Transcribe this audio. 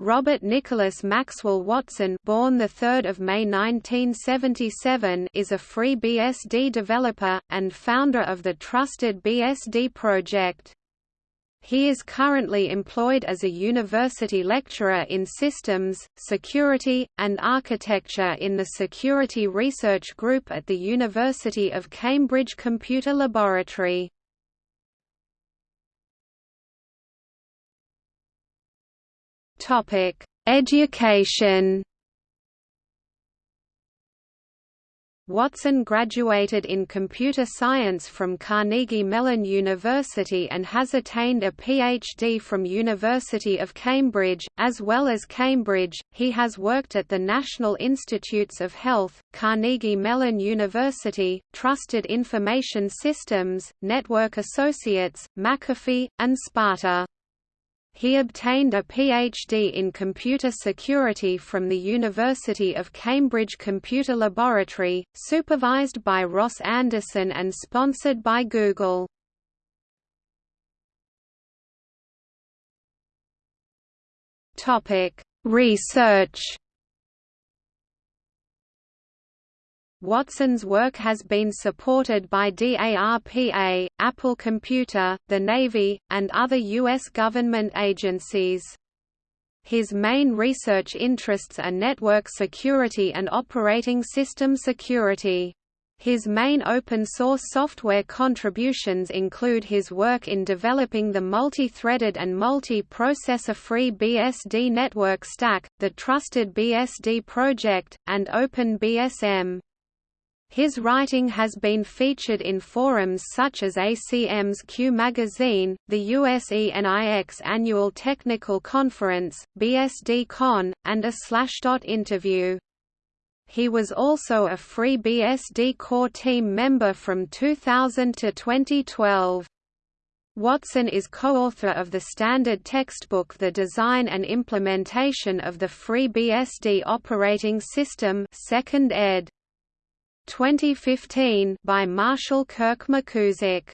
Robert Nicholas Maxwell Watson born 3 May 1977 is a FreeBSD developer, and founder of the Trusted BSD project. He is currently employed as a university lecturer in systems, security, and architecture in the Security Research Group at the University of Cambridge Computer Laboratory. Topic: Education. Watson graduated in computer science from Carnegie Mellon University and has attained a PhD from University of Cambridge. As well as Cambridge, he has worked at the National Institutes of Health, Carnegie Mellon University, Trusted Information Systems, Network Associates, McAfee, and Sparta. He obtained a PhD in computer security from the University of Cambridge Computer Laboratory, supervised by Ross Anderson and sponsored by Google. Research Watson's work has been supported by DARPA, Apple Computer, the Navy, and other U.S. government agencies. His main research interests are network security and operating system security. His main open-source software contributions include his work in developing the multi-threaded and multi-processor FreeBSD network stack, the Trusted BSD project, and OpenBSM. His writing has been featured in forums such as ACM's Queue Magazine, the USENIX Annual Technical Conference, BSD-Con, and a Slashdot interview. He was also a FreeBSD core team member from 2000 to 2012. Watson is co-author of the standard textbook The Design and Implementation of the FreeBSD Operating System 2nd ed. 2015 by Marshall Kirk McKusick